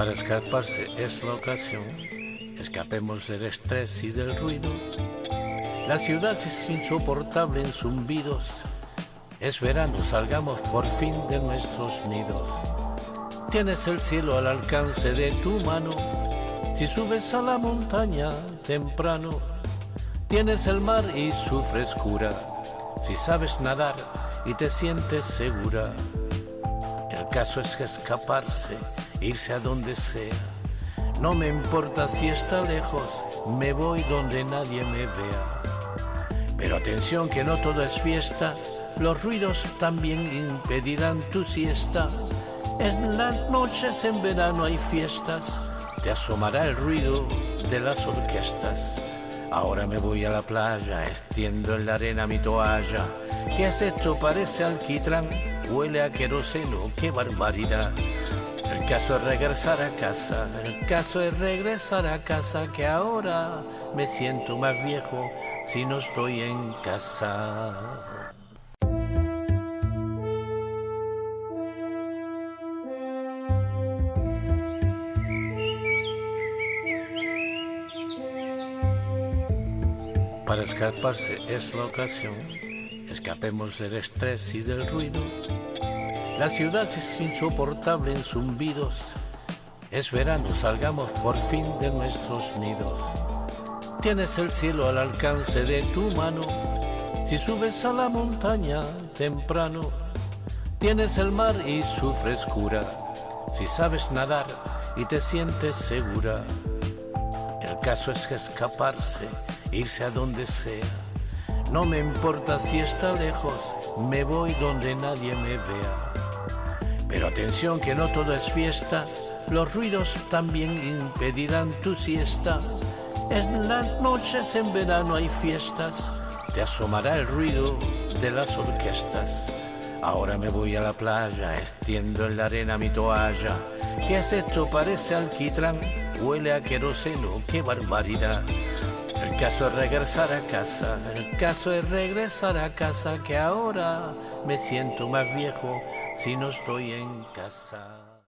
Para escaparse es la ocasión, escapemos del estrés y del ruido. La ciudad es insoportable en zumbidos. Es verano, salgamos por fin de nuestros nidos. Tienes el cielo al alcance de tu mano. Si subes a la montaña temprano, tienes el mar y su frescura. Si sabes nadar y te sientes segura, el caso es escaparse irse a donde sea. No me importa si está lejos, me voy donde nadie me vea. Pero atención que no todo es fiesta, los ruidos también impedirán tu siesta. En las noches en verano hay fiestas, te asomará el ruido de las orquestas. Ahora me voy a la playa, extiendo en la arena mi toalla. ¿Qué has hecho? Parece alquitrán, huele a queroseno, qué barbaridad. El caso es regresar a casa, el caso es regresar a casa, que ahora me siento más viejo si no estoy en casa. Para escaparse es la ocasión, escapemos del estrés y del ruido la ciudad es insoportable en zumbidos. Es verano, salgamos por fin de nuestros nidos. Tienes el cielo al alcance de tu mano. Si subes a la montaña temprano, tienes el mar y su frescura. Si sabes nadar y te sientes segura, el caso es escaparse, irse a donde sea. No me importa si está lejos, me voy donde nadie me vea. Pero atención que no todo es fiesta, los ruidos también impedirán tu siesta. En las noches en verano hay fiestas, te asomará el ruido de las orquestas. Ahora me voy a la playa, extiendo en la arena mi toalla. ¿Qué has hecho? Parece alquitrán, huele a queroseno, qué barbaridad. El caso es regresar a casa, el caso es regresar a casa, que ahora me siento más viejo si no estoy en casa.